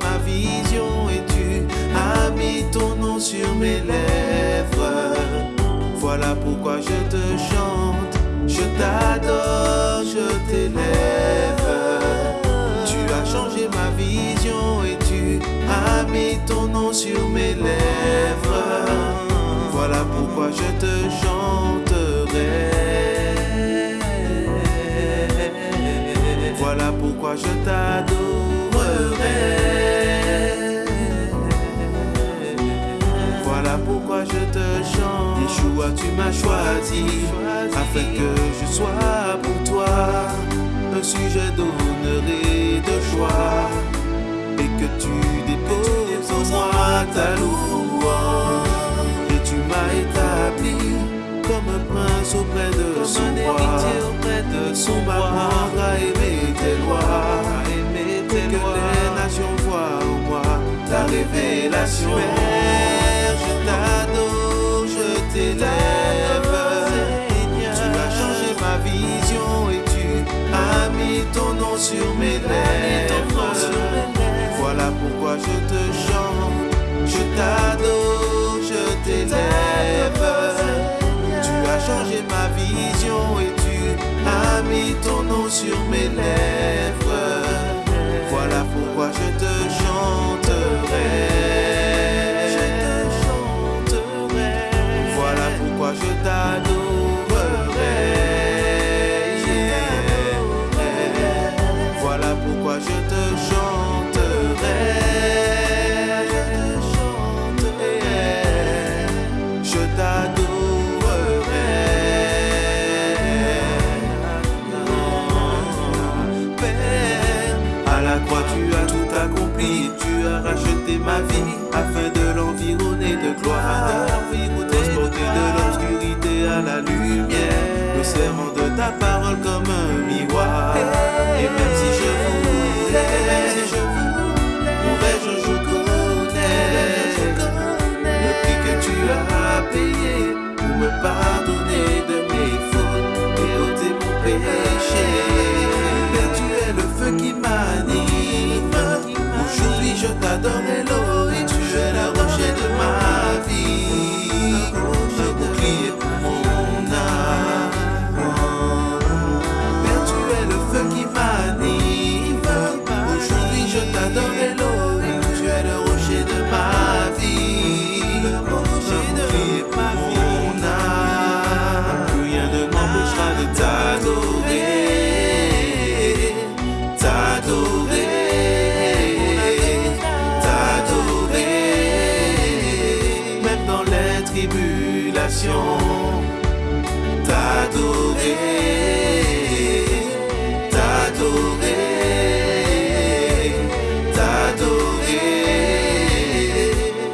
ma vision et tu as mis ton nom sur mes lèvres. Voilà pourquoi je te chante, je t'adore, je t'élève. Tu as changé ma vision et tu as mis ton nom sur mes lèvres. Voilà pourquoi je te chanterai. Voilà pourquoi je Voilà pourquoi je te chante. Yeshua, tu m'as choisi afin que je sois pour toi un sujet d'honneur et de joie et que tu déposes en moi ta louange. Et tu m'as établi comme un prince auprès de son roi. auprès de son à aimer je t'adore, je t'élève. Tu as changé ma vision et tu as mis ton nom sur mes lèvres. Voilà pourquoi je te chante, je t'adore, je t'élève. Tu as changé ma vision et tu as mis ton nom sur mes lèvres. La lumière, le serment de ta parole comme un t'adorer, t'adorer, t'adorer,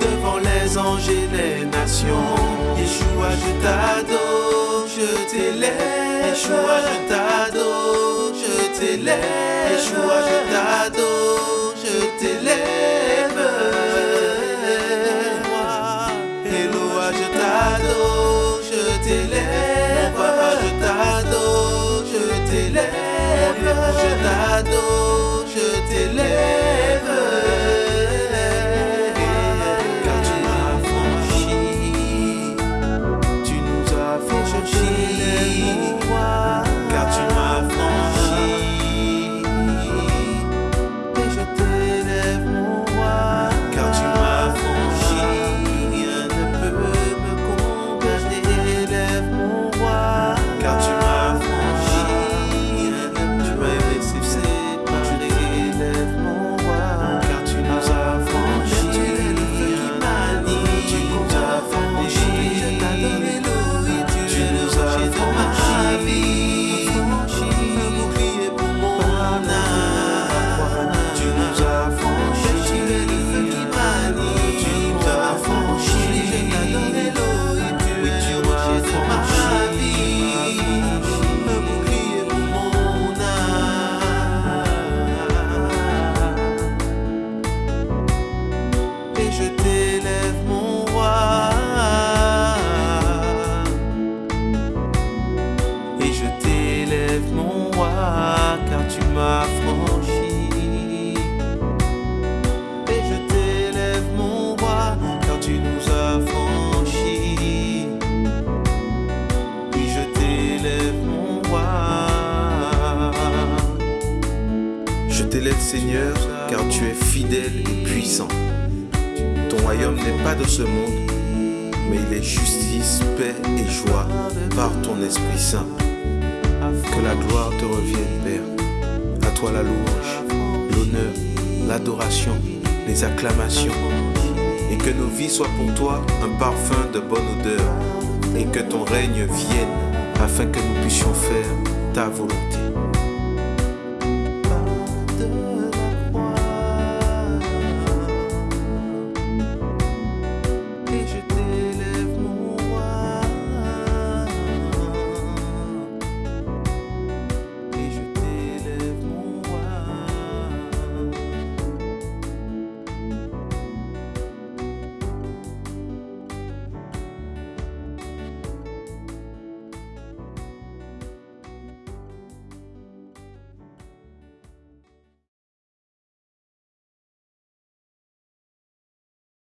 devant les anges et les nations. Yeshua, je t'adore, je t'élève. Yeshua, je t'adore, je t'élève. Yeshua, je t'adore, je t'élève. Je car tu es fidèle et puissant. Ton royaume n'est pas de ce monde, mais il est justice, paix et joie par ton Esprit Saint. Que la gloire te revienne, Père. À toi la louange, l'honneur, l'adoration, les acclamations. Et que nos vies soient pour toi un parfum de bonne odeur. Et que ton règne vienne afin que nous puissions faire ta volonté.